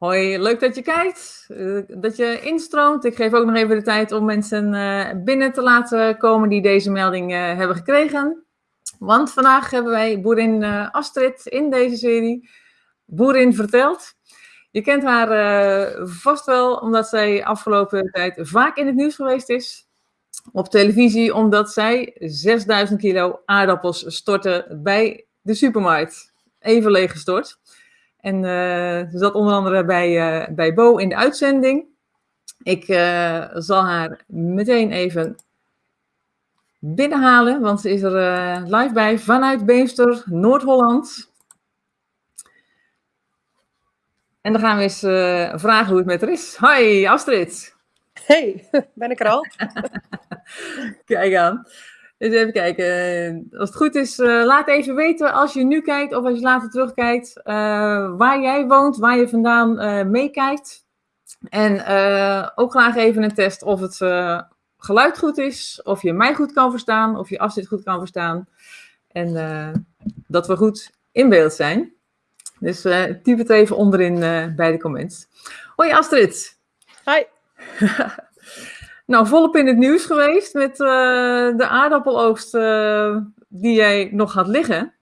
Hoi, leuk dat je kijkt, eh, dat je instroomt. Ik geef ook nog even de tijd om mensen eh, binnen te laten komen die deze melding eh, hebben gekregen. Want vandaag hebben wij boerin Astrid in deze serie. Boerin vertelt. Je kent haar vast wel omdat zij afgelopen tijd vaak in het nieuws geweest is. Op televisie omdat zij 6000 kilo aardappels stortte bij de supermarkt. Even leeggestort. En uh, ze zat onder andere bij, uh, bij Bo in de uitzending. Ik uh, zal haar meteen even binnenhalen, want ze is er live bij vanuit Beemster, Noord-Holland. En dan gaan we eens vragen hoe het met haar is. Hoi, Astrid. Hey, ben ik er al? Kijk aan. Dus even kijken. Als het goed is, uh, laat even weten als je nu kijkt of als je later terugkijkt, uh, waar jij woont, waar je vandaan uh, meekijkt. En ook graag even een test of het geluid goed is, of je mij goed kan verstaan, of je afzet goed kan verstaan. En dat we goed in beeld zijn. Dus typ het even onderin bij de comments. Hoi Astrid. Hi. Nou, volop in het nieuws geweest met uh, de aardappeloogst uh, die jij nog had liggen.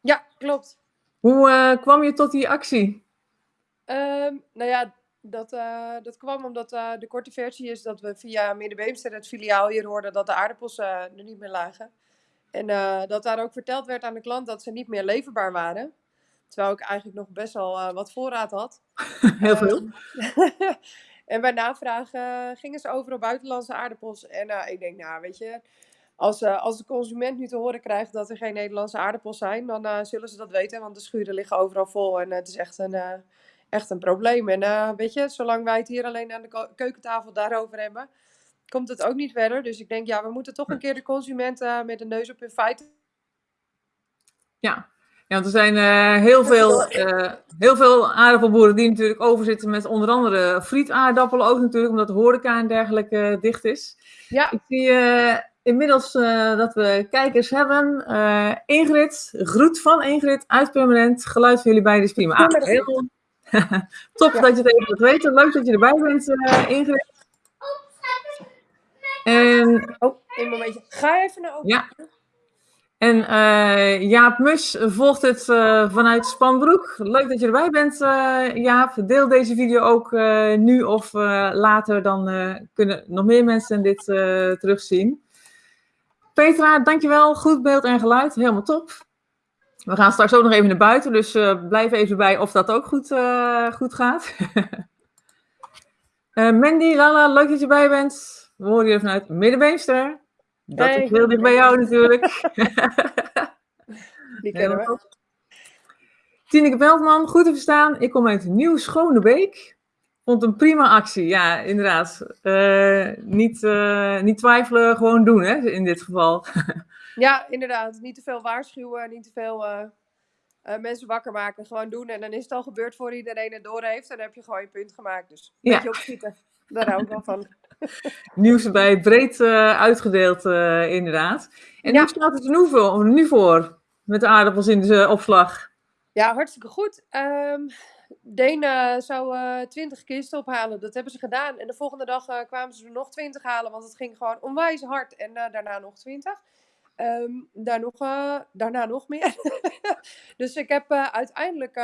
Ja, klopt. Hoe uh, kwam je tot die actie? Um, nou ja, dat, dat kwam omdat de korte versie is dat we via Middenbeemster, het filiaal hier, hoorden dat de aardappels er niet meer lagen. En dat daar ook verteld werd aan de klant dat ze niet meer leverbaar waren. Terwijl ik eigenlijk nog best wel wat voorraad had. Heel veel. En bij navraag uh, gingen ze over op buitenlandse aardappels. En uh, ik denk, nou weet je, als, uh, als de consument nu te horen krijgt dat er geen Nederlandse aardappels zijn, dan zullen ze dat weten. Want de schuren liggen overal vol en het is echt een, echt een probleem. En weet je, zolang wij het hier alleen aan de keukentafel daarover hebben, komt het ook niet verder. Dus ik denk, ja, we moeten toch een keer de consument met de neus op hun feiten. Ja, ja, want er zijn uh, heel, veel, uh, heel veel aardappelboeren die natuurlijk overzitten met onder andere frietaardappelen ook natuurlijk, omdat de horeca en dergelijke uh, dicht is. Ja. Ik zie inmiddels dat we kijkers hebben. Ingrid, groet van Ingrid uit Permanent. Geluid van jullie beiden is prima. Ah, heel... Top ja. dat je het even wilt weten. Leuk dat je erbij bent, Ingrid. En... Oh, een momentje. Ga even naar open. Ja. En uh, Jaap Mus volgt het uh, vanuit Spanbroek. Leuk dat je erbij bent, uh, Jaap. Deel deze video ook nu of later, dan kunnen nog meer mensen dit terugzien. Petra, dankjewel. Goed beeld en geluid, helemaal top. We gaan straks ook nog even naar buiten, dus blijf even bij of dat ook goed, goed gaat. Mandy, Lala, leuk dat je erbij bent. We horen je vanuit Middenbeemster. Dat hey. is heel dicht bij jou natuurlijk. Die kennen we. Tineke Veldman, goed te verstaan. Ik kom uit Nieuw Schonebeek. Vond een prima actie, ja, inderdaad. Uh, niet, uh, niet twijfelen, gewoon doen, hè, in dit geval. ja, inderdaad. Niet te veel waarschuwen, niet te veel uh, mensen wakker maken. Gewoon doen. En dan is het al gebeurd voor iedereen het door heeft. En dan heb je gewoon je punt gemaakt. Dus een ja. beetje opschieten. Daar hou ik wel van. Nieuws bij breed uh, uitgedeeld, uh, inderdaad. En ja. hoe staat het er nu voor, nu voor met de aardappels in de opslag? Ja, hartstikke goed. Um, Deen zou uh, 20 kisten ophalen. Dat hebben ze gedaan. En de volgende dag kwamen ze er nog 20 halen, want het ging gewoon onwijs hard. En daarna nog 20. Um, daar nog, daarna nog meer. dus ik heb uiteindelijk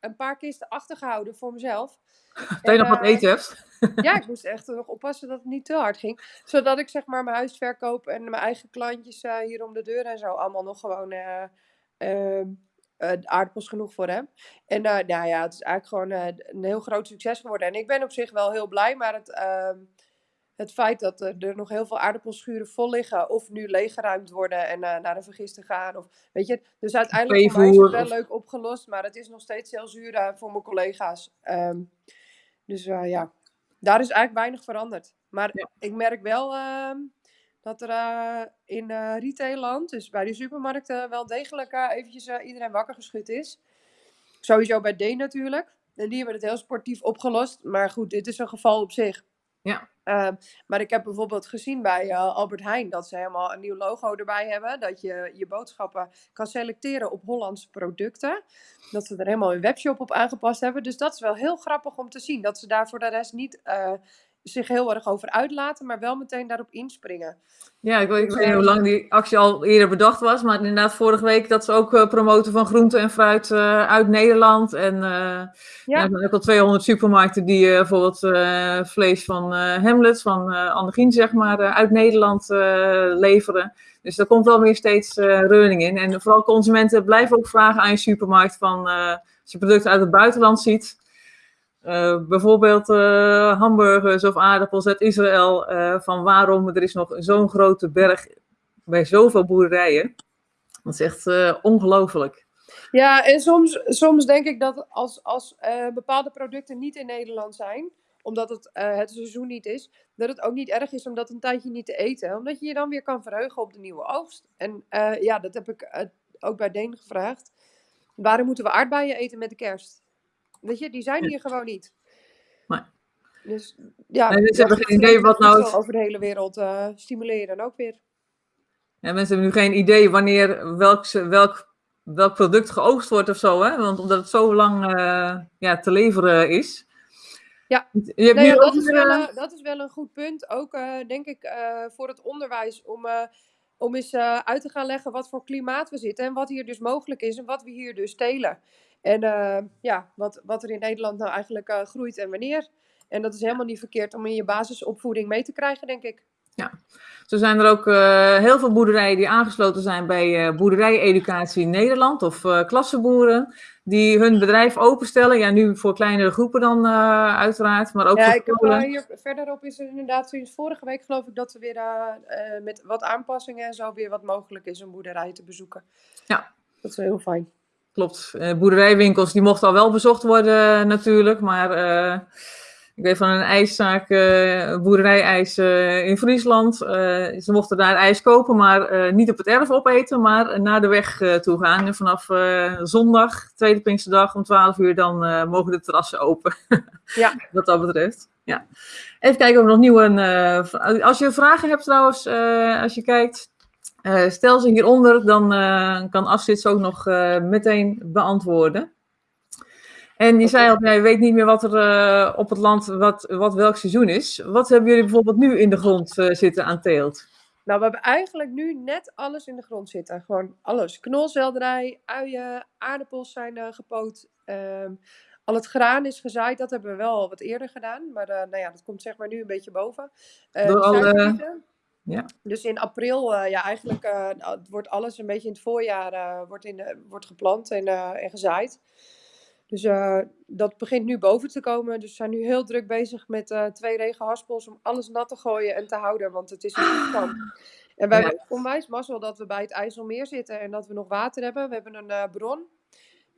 een paar kisten achtergehouden voor mezelf. Dat je nog wat eten hebt. ja, ik moest echt nog oppassen dat het niet te hard ging. Zodat ik zeg maar mijn huis verkoop en mijn eigen klantjes hier om de deur en zo allemaal nog gewoon uh, aardappels genoeg voor hem. En nou ja, het is eigenlijk gewoon een heel groot succes geworden. En ik ben op zich wel heel blij, maar het, ehm, het feit dat er nog heel veel aardappelschuren vol liggen of nu leeggeruimd worden en naar de vergister gaan. Of, weet je, dus uiteindelijk voor mij is het wel leuk opgelost, maar het is nog steeds heel zuur voor mijn collega's. Um, dus ja, daar is eigenlijk weinig veranderd. Maar ja. ik merk wel uh, dat er in uh, retailland, dus bij de supermarkten, wel degelijk eventjes iedereen wakker geschud is. Sowieso bij D natuurlijk. En die hebben het heel sportief opgelost. Maar goed, dit is een geval op zich. Ja, Ehm, maar ik heb bijvoorbeeld gezien bij uh, Albert Heijn dat ze helemaal een nieuw logo erbij hebben. Dat je je boodschappen kan selecteren op Hollandse producten. Dat ze er helemaal een webshop op aangepast hebben. Dus dat is wel heel grappig om te zien. Dat ze daar voor de rest niet uh, zich heel erg over uitlaten, maar wel meteen daarop inspringen. Ja, ik weet, ik weet niet hoe lang die actie al eerder bedacht was, maar inderdaad vorige week dat ze ook uh, promoten van groente en fruit uh, uit Nederland. En uh, ja. ja. er zijn ook al 200 supermarkten die bijvoorbeeld vlees van Hamlet, van Annegien zeg maar, uit Nederland leveren. Dus daar komt wel weer steeds reuring in. En vooral consumenten blijven ook vragen aan je supermarkt van als je producten uit het buitenland ziet uh, bijvoorbeeld uh, hamburgers of aardappels uit Israël. Uh, van waarom er is nog zo'n grote berg bij zoveel boerderijen. Dat is echt ongelooflijk. Ja, en soms, soms denk ik dat als, als bepaalde producten niet in Nederland zijn, omdat het het seizoen niet is, dat het ook niet erg is om dat een tijdje niet te eten. Omdat je je dan weer kan verheugen op de nieuwe oogst. En ja, dat heb ik ook bij Deen gevraagd. Waarom moeten we aardbeien eten met de kerst? Weet je, die zijn hier gewoon niet. Nee. Dus ja, dus hebben geen idee wat nou... Over de hele wereld uh, stimuleren ook weer. Ja, mensen hebben nu geen idee wanneer welk, welk, welk product geoogst wordt of zo, hè? Want omdat het zo lang uh, ja, te leveren is. Ja, nee, dat, is wel, uh, dat is wel een goed punt. Ook denk ik voor het onderwijs om om eens uit te gaan leggen wat voor klimaat we zitten en wat hier dus mogelijk is en wat we hier dus telen. En uh, ja, wat, wat er in Nederland nou eigenlijk uh, groeit en wanneer. En dat is helemaal niet verkeerd om in je basisopvoeding mee te krijgen, denk ik. Ja, zo zijn er ook uh, heel veel boerderijen die aangesloten zijn bij uh, Boerderijeducatie in Nederland of uh, klassenboeren, die hun bedrijf openstellen. Ja, nu voor kleinere groepen dan uiteraard, maar ook ja, voor ik heb, hier verderop is er inderdaad sinds vorige week geloof ik dat er weer met wat aanpassingen en zo weer wat mogelijk is om boerderijen te bezoeken. Ja. Dat is wel heel fijn. Klopt. boerderijwinkels die mochten al wel bezocht worden natuurlijk, maar ik weet van een ijszaak, uh, boerderijijs uh, in Friesland. Uh, ze mochten daar ijs kopen, maar niet op het erf opeten, maar naar de weg toe gaan. En vanaf zondag, tweede Pinksterdag om 12 uur, dan mogen de terrassen open. ja. Wat dat betreft. Ja. Even kijken of we nog nieuwe... als je vragen hebt trouwens, als je kijkt, stel ze hieronder. Dan kan Astrid ze ook nog meteen beantwoorden. En je zei al, je weet niet meer wat er op het land, wat, wat welk seizoen is. Wat hebben jullie bijvoorbeeld nu in de grond zitten aan teelt? Nou, we hebben eigenlijk nu net alles in de grond zitten. Gewoon alles. Knolselderij, uien, aardappels zijn gepoot. Um, al het graan is gezaaid. Dat hebben we wel wat eerder gedaan. Maar nou ja, dat komt zeg maar nu een beetje boven. Door alle... Ja. Dus in april, ja, eigenlijk nou, wordt alles een beetje in het voorjaar wordt in, wordt geplant en, en gezaaid. Dus uh, dat begint nu boven te komen. Dus we zijn nu heel druk bezig met uh, twee regenhaspels om alles nat te gooien en te houden, want het is een. En wij ja. hebben onwijs mazzel dat we bij het IJsselmeer zitten en dat we nog water hebben. We hebben een uh, bron.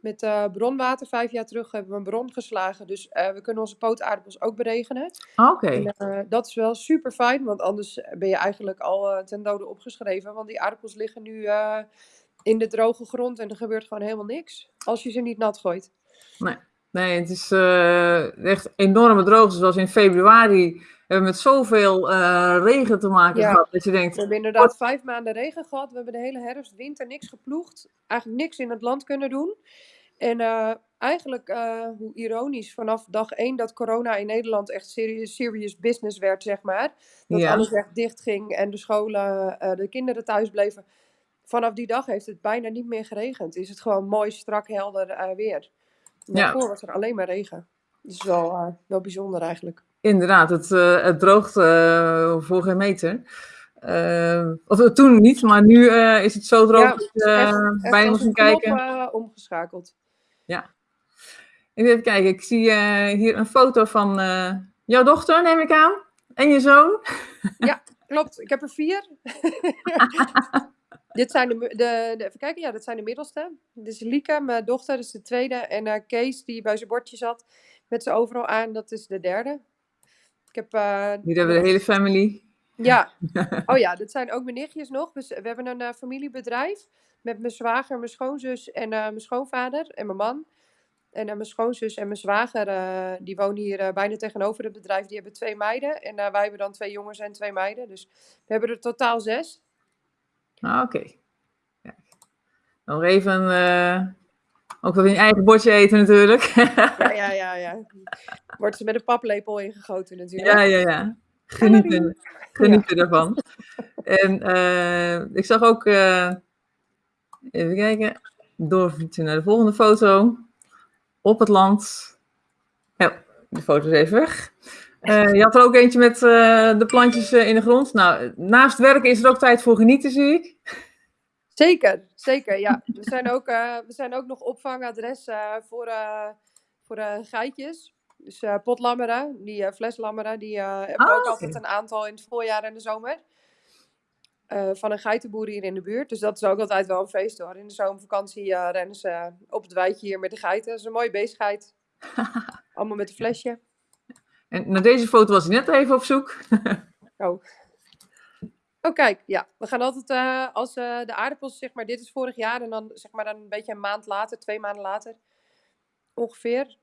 Met bronwater, vijf jaar terug hebben we een bron geslagen. Dus we kunnen onze pootaardappels ook beregenen. Oké. Okay. dat is wel super fijn, want anders ben je eigenlijk al ten dode opgeschreven. Want die aardappels liggen nu in de droge grond en er gebeurt gewoon helemaal niks. Als je ze niet nat gooit. Nee, nee het is echt enorme droogte. Zoals in februari hebben we met zoveel uh, regen te maken ja. gehad. Dat je denkt, we hebben inderdaad vijf maanden regen gehad. We hebben de hele herfst, winter niks geploegd. Eigenlijk niks in het land kunnen doen. En uh, eigenlijk, hoe ironisch, vanaf dag één dat corona in Nederland echt serious, serious business werd, zeg maar. Dat Ja. alles echt dicht ging en de scholen, de kinderen thuis bleven. Vanaf die dag heeft het bijna niet meer geregend. Is het gewoon mooi, strak, helder weer. Daarvoor Ja. was er alleen maar regen. Dat is wel, eh, wel bijzonder eigenlijk. Inderdaad, het, eh, het droogt eh, voor geen meter. Eh, of toen niet, maar nu is het zo droog Ja, dat je bijna moet knop kijken. eh, omgeschakeld. Even kijken, ik zie hier een foto van jouw dochter, neem ik aan. En je zoon. Klopt, ik heb er vier. Dit zijn de, de, de, even kijken, ja, dat zijn de middelste. Dit is Lieke, mijn dochter, dat is de tweede. En Kees, die bij zijn bordje zat, met ze overal aan, dat is de derde. Heb, eh, Hier hebben we de hele family. Ja, oh ja, dat zijn ook mijn nichtjes nog. Dus we hebben een eh, familiebedrijf met mijn zwager, mijn schoonzus en eh, mijn schoonvader en mijn man. En mijn schoonzus en mijn zwager, die wonen hier bijna tegenover het bedrijf. Die hebben twee meiden. En wij hebben dan twee jongens en twee meiden. Dus we hebben er totaal zes. Ah, oké. Ja. Nog even, ook wel in je eigen bordje eten natuurlijk. ja, ja, ja, ja. Wordt ze met een paplepel ingegoten natuurlijk. Ja, ja, ja. Genieten, genieten ja. ervan. En ik zag ook, even kijken, doorfietsen naar de volgende foto. Op het land. Ja, de foto is even weg. Uh, je had er ook eentje met de plantjes in de grond. Nou, naast werken is er ook tijd voor genieten, zie ik. Zeker, zeker. Ja, we zijn ook, we zijn ook nog opvangadres voor, voor geitjes. Dus potlammeren, die fleslammeren, die hebben we ook Ah, altijd een aantal in het voorjaar en de zomer. Eh, van een geitenboer hier in de buurt. Dus dat is ook altijd wel een feest hoor. In de zomervakantie eh, rennen ze op het weidje hier met de geiten. Dat is een mooie bezigheid. Allemaal met een flesje. En naar deze foto was ik net even op zoek. Oh. Oh, kijk, ja. We gaan altijd eh, als eh, de aardappels, zeg maar, dit is vorig jaar en dan zeg maar dan een beetje een maand later, twee maanden later ongeveer.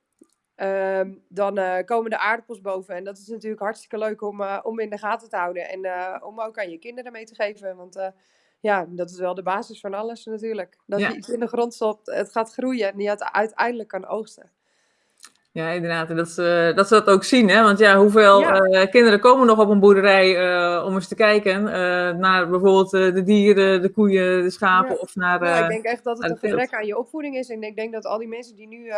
Ehm, dan eh, komen de aardappels boven. En dat is natuurlijk hartstikke leuk om, eh, om in de gaten te houden. En eh, om ook aan je kinderen mee te geven. Want eh, ja, dat is wel de basis van alles natuurlijk. Dat Ja. je iets in de grond stopt, het gaat groeien en je het uiteindelijk kan oogsten. Ja, inderdaad. En dat ze, dat ze dat ook zien, hè? Want ja, hoeveel Ja. eh, kinderen komen nog op een boerderij eh, om eens te kijken eh, naar bijvoorbeeld de dieren, de koeien, de schapen Ja. of naar... Ja, ik denk echt dat het een gebrek aan je opvoeding is. En ik denk dat al die mensen die nu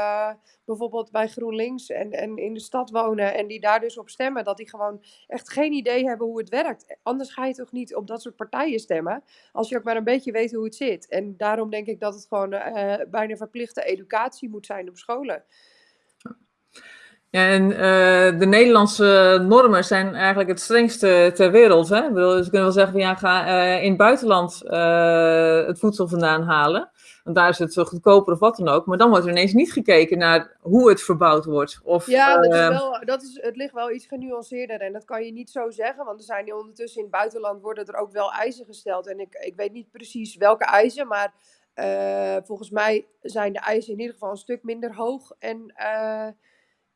bijvoorbeeld bij GroenLinks en, en in de stad wonen en die daar dus op stemmen, dat die gewoon echt geen idee hebben hoe het werkt. Anders ga je toch niet op dat soort partijen stemmen, als je ook maar een beetje weet hoe het zit. En daarom denk ik dat het gewoon bijna verplichte educatie moet zijn op scholen. Ja, en eh, de Nederlandse normen zijn eigenlijk het strengste ter wereld. Hè? Ik bedoel, dus we kunnen wel zeggen van ja, ga eh, in het buitenland eh, het voedsel vandaan halen. Want daar is het zo goedkoper of wat dan ook. Maar dan wordt er ineens niet gekeken naar hoe het verbouwd wordt. Of, Ja, dat is eh, wel, dat is, het ligt wel iets genuanceerder en dat kan je niet zo zeggen, want er zijn ondertussen in het buitenland worden er ook wel eisen gesteld. En ik, ik weet niet precies welke eisen, maar volgens mij zijn de eisen in ieder geval een stuk minder hoog. En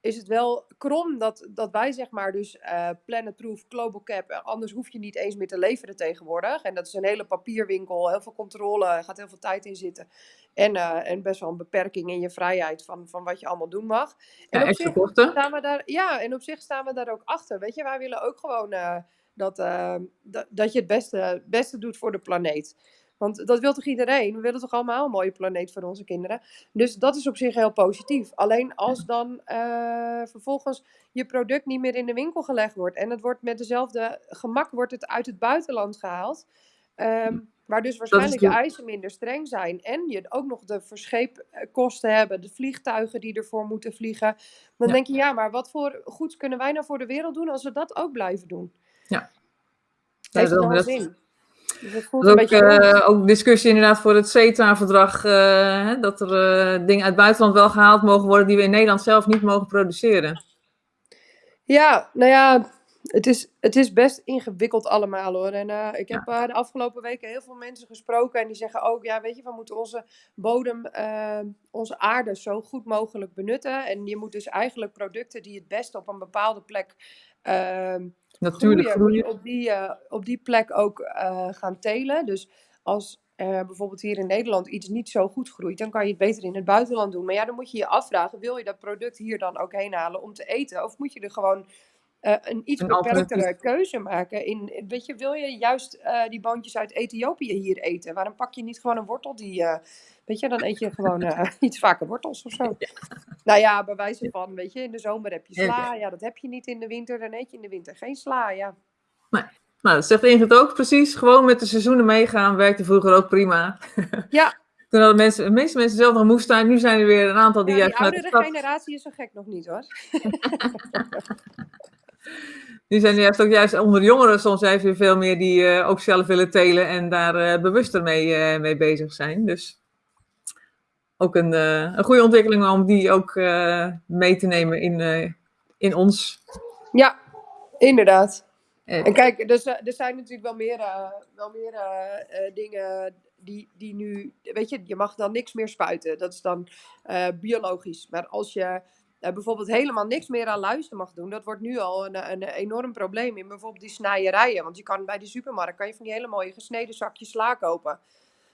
is het wel krom dat, dat wij zeg maar dus eh Planetproof, Global Cap, eh, anders hoef je niet eens meer te leveren tegenwoordig. En dat is een hele papierwinkel, heel veel controle, er gaat heel veel tijd in zitten. En, eh, en best wel een beperking in je vrijheid van, van wat je allemaal doen mag. En ja, op zich kosten. staan we daar, ja, en op zich staan we daar ook achter. Weet je, wij willen ook gewoon dat, dat, dat je het beste, beste doet voor de planeet. Want dat wil toch iedereen? We willen toch allemaal een mooie planeet voor onze kinderen? Dus dat is op zich heel positief. Alleen als dan eh, vervolgens je product niet meer in de winkel gelegd wordt en het wordt met dezelfde gemak wordt het uit het buitenland gehaald. ehm, waar dus waarschijnlijk de de- eisen minder streng zijn. En je ook nog de verscheepkosten hebben, de vliegtuigen die ervoor moeten vliegen. Dan Ja. denk je, ja, maar wat voor goeds kunnen wij nou voor de wereld doen als we dat ook blijven doen? Ja. Heeft Ja, wel dat- zin. Dus het voelt een is ook, beetje raar. eh, ook discussie inderdaad voor het CETA-verdrag. eh, dat er eh, dingen uit het buitenland wel gehaald mogen worden die we in Nederland zelf niet mogen produceren. Ja, nou ja, het is, het is best ingewikkeld allemaal hoor. En ik heb de afgelopen weken heel veel mensen gesproken en die zeggen ook, ja weet je, we moeten onze bodem, onze aarde zo goed mogelijk benutten. En je moet dus eigenlijk producten die het beste op een bepaalde plek Natuurlijk groeien, op die, eh, op die plek ook eh, gaan telen. Dus als bijvoorbeeld hier in Nederland iets niet zo goed groeit, dan kan je het beter in het buitenland doen. Maar ja, dan moet je je afvragen, wil je dat product hier dan ook heen halen om te eten? Of moet je er gewoon eh, een iets Een beperktere keuze maken? In, weet je, wil je juist die boontjes uit Ethiopië hier eten? Waarom pak je niet gewoon een wortel die... Weet je, dan eet je gewoon eh, iets vaker wortels of zo. Nou ja, bij wijze van, weet je, in de zomer heb je sla. Ja, dat heb je niet in de winter. Dan eet je in de winter geen sla, ja. Nou, dat zegt Ingrid ook precies. Gewoon met de seizoenen meegaan werkte vroeger ook prima. Ja, Toen hadden mensen, de meeste mensen zelf nog een moestuin. Nu zijn er weer een aantal die ja, die de oudere stad... generatie is zo gek nog niet hoor. Nu zijn er juist ook juist onder de jongeren soms weer veel meer die eh, ook zelf willen telen en daar eh, bewuster mee, mee bezig zijn. Dus ook een, eh, een goede ontwikkeling om die ook eh, mee te nemen in, eh, in ons. Ja, inderdaad. En kijk, dus, er zijn natuurlijk wel meer, wel meer dingen die, die nu, weet je, je mag dan niks meer spuiten. Dat is dan biologisch. Maar als je bijvoorbeeld helemaal niks meer aan luisteren mag doen, dat wordt nu al een, een enorm probleem in bijvoorbeeld die snijerijen. Want je kan bij de supermarkt kan je van die hele mooie gesneden zakjes sla kopen.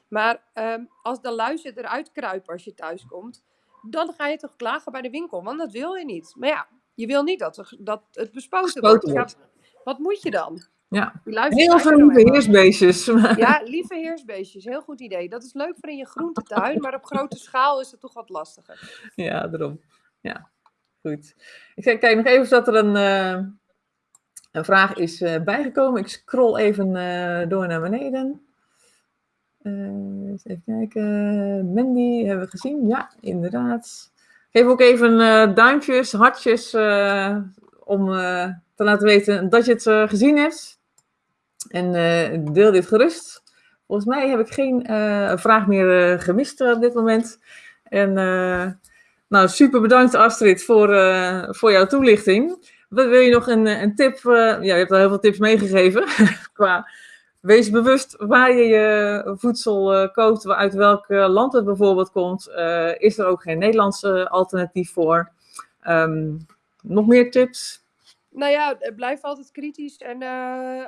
Maar um, als de luizen eruit kruipen als je thuis komt, dan ga je toch klagen bij de winkel, want dat wil je niet. Maar ja, je wil niet dat, dat het bespoten, wordt. Wat moet je dan? Ja, heel veel lieve heersbeestjes. Ja, lieve heersbeestjes, heel goed idee. Dat is leuk voor in je groentetuin, maar op grote schaal is het toch wat lastiger. Ja, daarom. Ja, goed. Ik kijk nog even of dat er een, uh, een vraag is uh, bijgekomen. Ik scroll even uh, door naar beneden. Even kijken. Mandy hebben we gezien. Ja, inderdaad. Geef ook even duimpjes, hartjes om te laten weten dat je het gezien hebt. En deel dit gerust. Volgens mij heb ik geen vraag meer gemist op dit moment. En nou, super bedankt Astrid voor, voor jouw toelichting. Wat wil je nog een, een tip? ja, je hebt al heel veel tips meegegeven. qua wees bewust waar je je voedsel koopt, uit welk land het bijvoorbeeld komt. is er ook geen Nederlandse alternatief voor? Um, nog meer tips? Nou ja, blijf altijd kritisch. En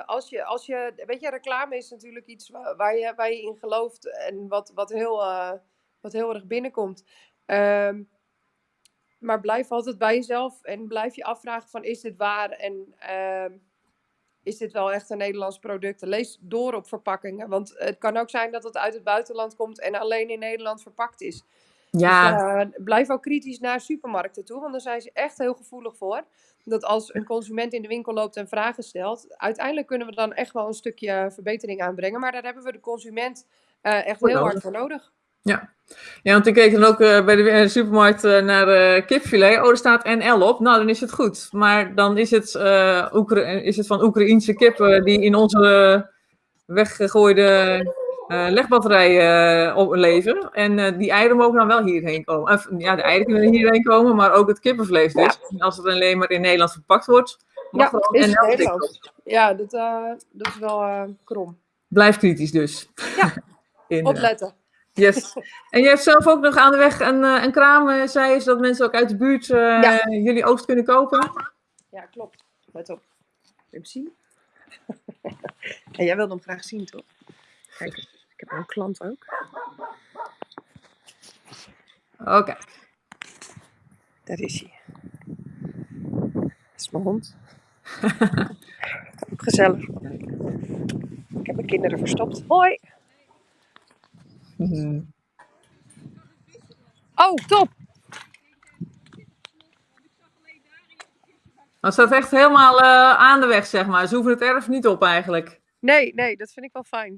als, je, als je, weet je, reclame is natuurlijk iets waar, je, waar je in gelooft en wat, wat, heel, wat heel erg binnenkomt. Um, maar blijf altijd bij jezelf en blijf je afvragen van is dit waar en uh, is dit wel echt een Nederlands product? Lees door op verpakkingen, want het kan ook zijn dat het uit het buitenland komt en alleen in Nederland verpakt is. Ja. Dus, uh, blijf ook kritisch naar supermarkten toe, want daar zijn ze echt heel gevoelig voor dat als een consument in de winkel loopt en vragen stelt, uiteindelijk kunnen we dan echt wel een stukje verbetering aanbrengen. Maar daar hebben we de consument uh, echt heel hard voor nodig. Ja. ja, want ik keek dan ook uh, bij de uh, supermarkt naar uh, kipfilet. Oh, er staat NL op. Nou, dan is het goed. Maar dan is het, is het van Oekraïense kippen die in onze weggegooide uh, legbatterijen uh, leven. En die eieren mogen dan wel hierheen komen. Ja, de eieren kunnen hierheen komen, maar ook het kippenvlees dus. Ja. Als het alleen maar in Nederland verpakt wordt, mag ja, is het Nederland. Ja, dat, dat is wel krom. Blijf kritisch dus. Ja, opletten. Yes. En je hebt zelf ook nog aan de weg een, een kraam, zei je, zodat mensen ook uit de buurt ja. jullie oogst kunnen kopen. Ja, klopt. Let op. Wil hem zien? en jij wilde hem graag zien, toch? Kijk. Ik heb een klant ook. Oké. Okay. Daar is hij. Dat is mijn hond. ook gezellig. Ik heb mijn kinderen verstopt. Hoi! Mm. Oh, top! Dat staat echt helemaal uh, aan de weg, zeg maar. Ze hoeven het erf niet op eigenlijk. Nee, nee, dat vind ik wel fijn.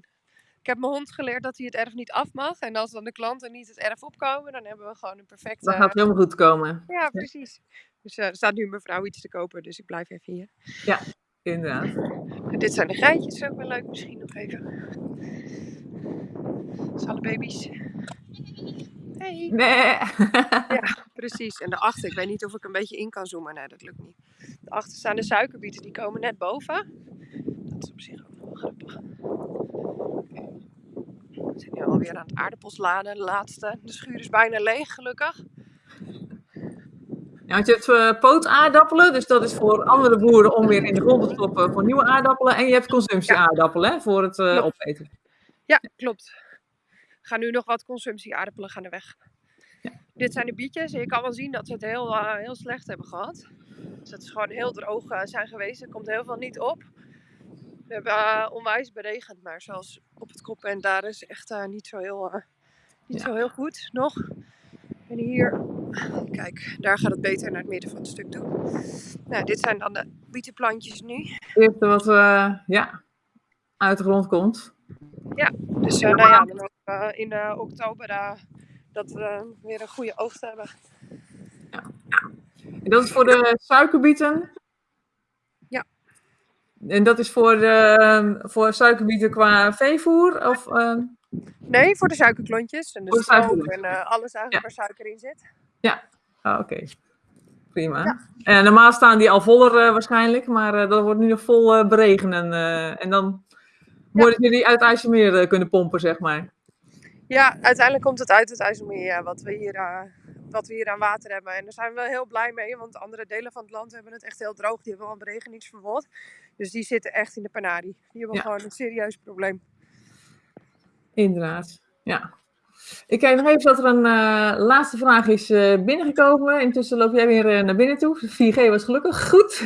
Ik heb mijn hond geleerd dat hij het erf niet af mag. En als dan de klanten niet het erf opkomen, dan hebben we gewoon een perfecte... Dan gaat het helemaal goed komen. Ja, precies. Dus uh, er staat nu mevrouw iets te kopen, dus ik blijf even hier. Ja, inderdaad. En dit zijn de geitjes, ook wel leuk misschien nog even. Dat alle baby's. Hey. Nee. ja, precies. En daarachter, ik weet niet of ik een beetje in kan zoomen. Nee, dat lukt niet. Daarachter staan de suikerbieten, die komen net boven. Dat is op zich ook nog wel grappig. We zijn nu alweer aan het aardappelsladen, de laatste. De schuur is bijna leeg, gelukkig. Ja, want je hebt uh, pootaardappelen, dus dat is voor andere boeren om weer in de grond te stoppen voor nieuwe aardappelen. En je hebt consumptieaardappelen ja. voor het uh, opeten. Ja, klopt. Gaan nu nog wat consumptieaardappelen gaan er weg. Ja. Dit zijn de bietjes en je kan wel zien dat ze het heel, uh, heel slecht hebben gehad. Dus dat is gewoon heel droog zijn geweest. Er komt heel veel niet op. We hebben uh, onwijs beregend, maar zoals op het kop en daar is echt niet, zo heel, niet ja. zo heel goed nog. En hier, kijk, daar gaat het beter naar het midden van het stuk toe. Nou, dit zijn dan de bietenplantjes nu. Dit wat ja, uit de grond komt. Ja, dus nou ja, dan ook, in oktober dat we weer een goede oogst hebben. Ja. En dat is voor de suikerbieten? En dat is voor, de, voor suikerbieten qua veevoer? Of, uh... Nee, voor de suikerklontjes en de, de stroop en uh, alles eigenlijk ja. waar suiker in zit. Ja, ah, oké. Okay. Prima. Ja. En normaal staan die al voller uh, waarschijnlijk, maar dat wordt nu nog vol beregenen. en dan worden jullie uit IJsselmeer kunnen pompen, zeg maar. Ja, uiteindelijk komt het uit het IJsselmeer ja, wat, we hier, uh, wat we hier aan water hebben. En daar zijn we wel heel blij mee, want andere delen van het land hebben het echt heel droog. Die hebben al een beregeningsverbod. Dus die zitten echt in de panarie. Die hebben Ja. gewoon een serieus probleem. Inderdaad, ja. Ik kijk nog even dat er een eh, laatste vraag is eh, binnengekomen. Intussen loop jij weer eh, naar binnen toe. 4G was gelukkig goed.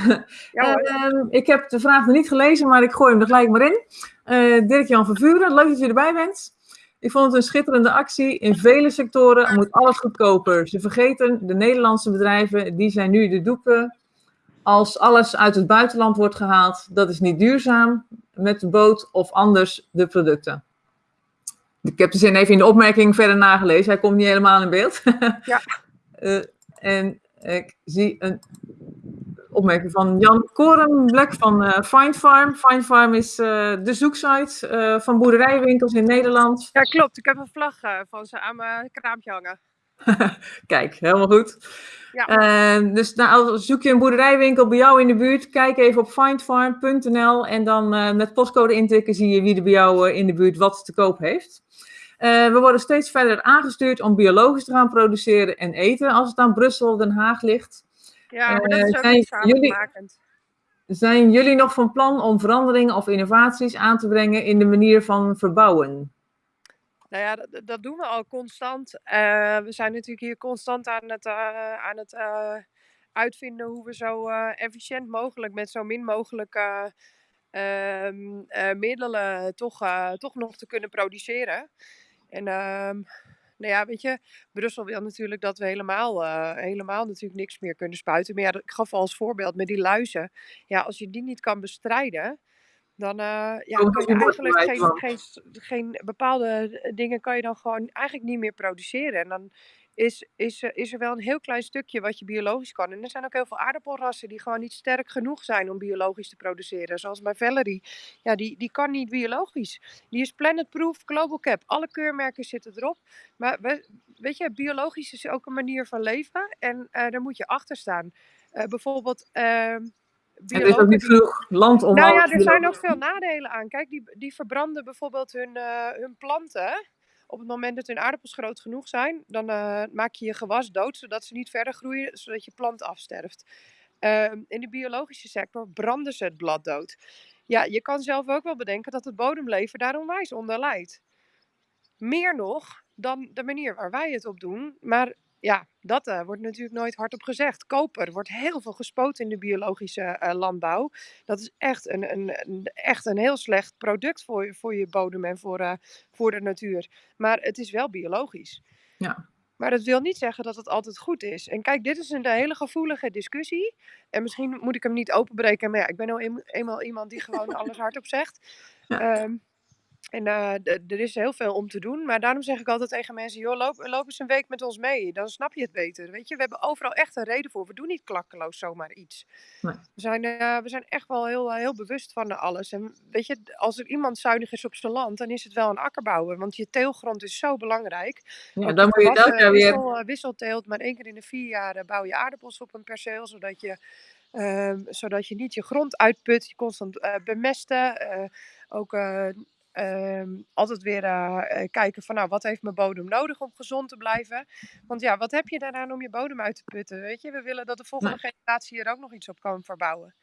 Ja. Ehm, ik heb de vraag nog niet gelezen, maar ik gooi hem er gelijk maar in. Eh Dirk-Jan van Vuren, leuk dat je erbij bent. Ik vond het een schitterende actie. In vele sectoren moet alles goedkoper. Ze vergeten de Nederlandse bedrijven, die zijn nu de doeken. Als alles uit het buitenland wordt gehaald, dat is niet duurzaam met de boot of anders de producten. Ik heb de zin even in de opmerking verder nagelezen. Hij komt niet helemaal in beeld. Ja. Eh, en ik zie een opmerking van Jan Korenblek van eh Find Farm. Find Farm is eh, de zoeksite eh, van boerderijwinkels in Nederland. ja, klopt. Ik heb een vlag van ze aan mijn kraampje hangen. Kijk, helemaal goed. Ja. Dus nou, als zoek je een boerderijwinkel bij jou in de buurt, kijk even op findfarm.nl en dan met postcode intikken zie je wie er bij jou in de buurt wat te koop heeft. We worden steeds verder aangestuurd om biologisch te gaan produceren en eten als het aan Brussel of Den Haag ligt. Ja, maar dat Eh, is ook zijn niet jullie-. Zijn jullie nog van plan om veranderingen of innovaties aan te brengen in de manier van verbouwen? Nou ja, dat, dat doen we al constant. Eh, we zijn natuurlijk hier constant aan het, eh, aan het eh, uitvinden hoe we zo eh, efficiënt mogelijk met zo min mogelijk eh, ehm, eh, middelen toch, eh, toch nog te kunnen produceren. En ehm, nou ja, weet je, Brussel wil natuurlijk dat we helemaal, eh, helemaal natuurlijk niks meer kunnen spuiten. Maar ja, ik gaf al als voorbeeld met die luizen. Ja, als je die niet kan bestrijden, dan eh, ja, je eigenlijk geen, geen, geen bepaalde dingen kan je dan gewoon eigenlijk niet meer produceren. En dan is, is, er- is er wel een heel klein stukje wat je biologisch kan. En er zijn ook heel veel aardappelrassen die gewoon niet sterk genoeg zijn om biologisch te produceren. Zoals mijn Valerie. Ja, die, die kan niet biologisch. Die is Planet Proof, Global Cap. Alle keurmerken zitten erop. Maar we, weet je, biologisch is ook een manier van leven. En eh, daar moet je achter staan. Eh, bijvoorbeeld. er is ook niet genoeg land om nou ja, er zijn ook veel nadelen aan. Kijk, die, die verbranden bijvoorbeeld hun, eh, hun planten. Op het moment dat hun aardappels groot genoeg zijn, dan eh, maak je je gewas dood, zodat ze niet verder groeien, zodat je plant afsterft. Ehm, in de biologische sector branden ze het blad dood. Ja, je kan zelf ook wel bedenken dat het bodemleven daar onwijs onder leidt. Meer nog dan de manier waar wij het op doen. Maar ja, dat eh, wordt natuurlijk nooit hardop gezegd. Koper wordt heel veel gespoten in de biologische eh, landbouw. Dat is echt een, een, een- echt een heel slecht product voor, je- voor je bodem en voor, eh, voor de natuur. Maar het is wel biologisch. Ja. Maar dat wil niet zeggen dat het altijd goed is. En kijk, dit is een hele gevoelige discussie. En misschien moet ik hem niet openbreken. Maar ja, ik ben nou een- eenmaal iemand die gewoon alles hardop zegt. Ja. Ehm, en eh, er is heel veel om te doen. Maar daarom zeg ik altijd tegen mensen: joh, loop, loop eens een week met ons mee. Dan snap je het beter. Weet je, we hebben overal echt een reden voor. We doen niet klakkeloos zomaar iets. Nee. We, zijn, eh, we zijn echt wel heel, eh, heel bewust van alles. En weet je, als er iemand zuinig is op zijn land, dan is het wel een akkerbouwer. Want je teelgrond is zo belangrijk. Ja, dan moet je gewassen jaar weer. wissel, wisselteelt, maar één keer in de vier jaar bouw je aardappels op een perceel, zodat je, ehm, zodat je niet je grond uitput, je constant bemesten. ook eh, ehm, altijd weer eh, eh, kijken van nou, wat heeft mijn bodem nodig om gezond te blijven. Want ja, wat heb je daaraan om je bodem uit te putten, weet je? We willen dat de volgende generatie er ook nog iets op kan verbouwen.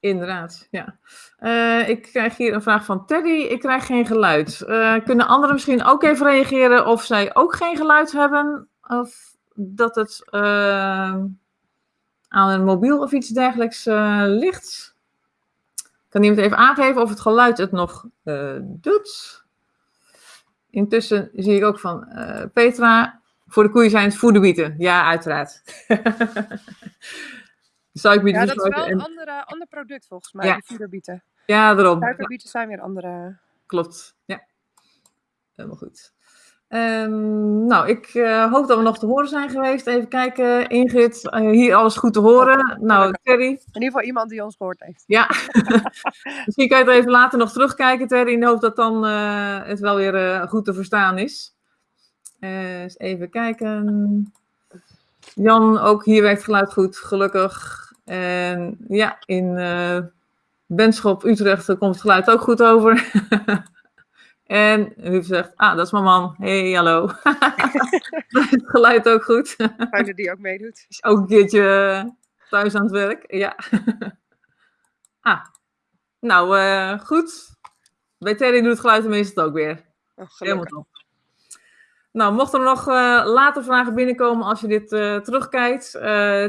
Inderdaad, ja. Eh, ik krijg hier een vraag van Teddy. Ik krijg geen geluid. Kunnen anderen misschien ook even reageren of zij ook geen geluid hebben? Of dat het aan een mobiel of iets dergelijks ligt? Kan iemand even aangeven of het geluid het nog eh, doet? Intussen zie ik ook van eh, Petra. Voor de koeien zijn het voederbieten. Ja, uiteraard. Suikerbieten Ja, dat is wel een en- andere, ander product volgens mij, Ja. de vuurbieten. Ja, daarom. Suikerbieten zijn weer andere. Klopt, ja. Helemaal goed. Ehm, nou, ik eh, hoop dat we nog te horen zijn geweest. Even kijken, Ingrid, eh, hier alles goed te horen. Nou, Terry, In ieder geval iemand die ons gehoord heeft. ja. Misschien kan je het even later nog terugkijken, Terry, in de hoop dat dan eh, het wel weer goed te verstaan is. Eens even kijken. Jan, ook hier werkt geluid goed, gelukkig. En ja, in Benschop, Utrecht, komt het geluid ook goed over. En Huub zegt, ah, dat is mijn man. hey, hallo. het geluid ook goed. Fijn dat die ook meedoet. Is ook een keertje thuis aan het werk. Ja. ah, nou, uh, goed. Bij Terry doet het geluid meestal ook weer. Oh, Helemaal top. Nou, mochten er nog uh, later vragen binnenkomen als je dit uh, terugkijkt,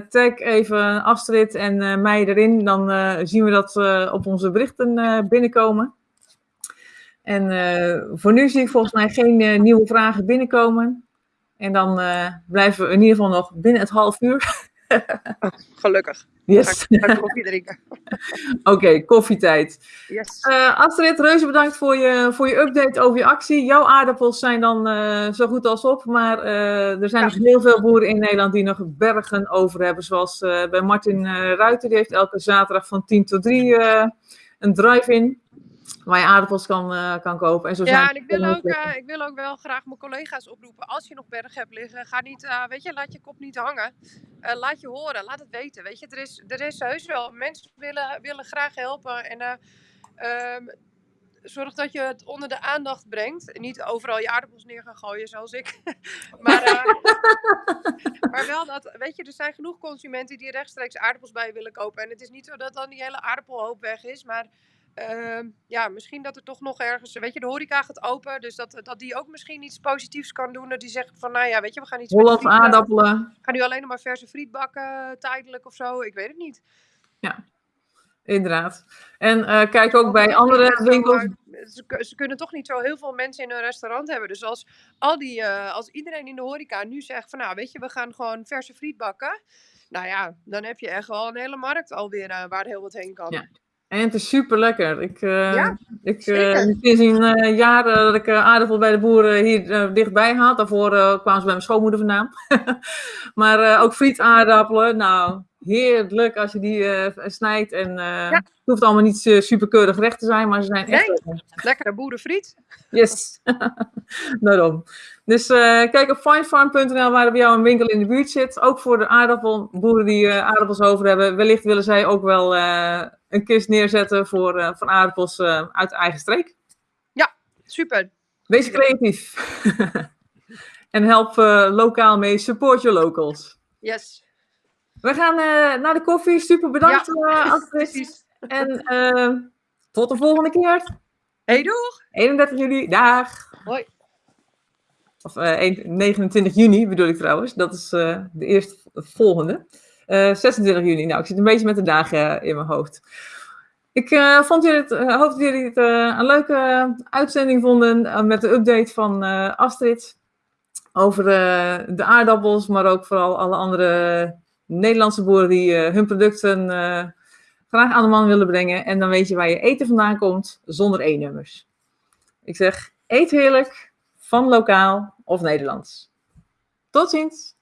tag even Astrid en mij erin. Dan zien we dat op onze berichten binnenkomen. En voor nu zie ik volgens mij geen nieuwe vragen binnenkomen. En dan blijven we in ieder geval nog binnen het half uur. Oh, gelukkig. Yes. Ga ik koffie drinken. Oké, okay, koffietijd. Yes. Astrid, reuze bedankt voor je, voor je update over je actie. Jouw aardappels zijn dan zo goed als op, maar er zijn ja. nog heel veel boeren in Nederland die nog bergen over hebben. Zoals bij Martin Ruiter, die heeft elke zaterdag van 10 tot 3 een drive-in. Waar je aardappels kan, uh, kan kopen. En zo ja, zijn en ik wil, ook, uh, ik wil ook wel graag mijn collega's oproepen. Als je nog berg hebt liggen, ga niet, uh, weet je, laat je kop niet hangen. laat je horen, laat het weten. Weet je, er is, er is heus wel. Mensen willen, willen graag helpen. En um, zorg dat je het onder de aandacht brengt. En niet overal je aardappels neer gaan gooien, zoals ik. maar, maar wel dat, weet je, er zijn genoeg consumenten die rechtstreeks aardappels bij willen kopen. En het is niet zo dat dan die hele aardappelhoop weg is, maar uh, ja, misschien dat er toch nog ergens, weet je, de horeca gaat open, dus dat, dat die ook misschien iets positiefs kan doen. Dat die zegt van, nou ja, weet je, we gaan iets Holland aardappelen. Gaan nu alleen nog maar verse friet bakken, tijdelijk of zo, ik weet het niet. Ja, inderdaad. En uh, kijk ook bij andere winkels. Ze, ze, kunnen toch niet zo heel veel mensen in hun restaurant hebben. Dus als, al die, uh, als iedereen in de horeca nu zegt van, nou, weet je, we gaan gewoon verse friet bakken. Nou ja, dan heb je echt wel een hele markt alweer uh, waar heel wat heen kan. Ja. En het is super lekker. Ik, uh, ja, ik uh, sinds een uh, jaren dat ik aardappel bij de boeren hier dichtbij had. Daarvoor kwamen ze bij mijn schoonmoeder vandaan. maar ook frietaardappelen. Nou, heerlijk als je die snijdt. En ja. het hoeft allemaal niet superkeurig gerecht te zijn, maar ze zijn echt nee. lekker. Lekkere boerenfriet. Yes, daarom. Dus kijk op finefarm.nl waar er bij jou een winkel in de buurt zit. Ook voor de aardappelboeren die aardappels over hebben. Wellicht willen zij ook wel een kist neerzetten voor, uh, van aardappels uh, uit de eigen streek. Ja, super. Wees creatief. en help uh, lokaal mee. Support your locals. Yes. We gaan naar de koffie. Super bedankt, ja. En tot de volgende keer. Hey, doeg! 31 juli. Dag. Hoi. Of 29 juni bedoel ik trouwens. Dat is de eerste volgende. Uh, 26 juni. Nou, ik zit een beetje met de dagen in mijn hoofd. Ik vond jullie het, uh, hoop dat jullie het een leuke uitzending vonden met de update van Astrid over de aardappels, maar ook vooral alle andere Nederlandse boeren die hun producten graag aan de man willen brengen. En dan weet je waar je eten vandaan komt zonder E-nummers. Ik zeg, eet heerlijk van lokaal of Nederlands. Tot ziens!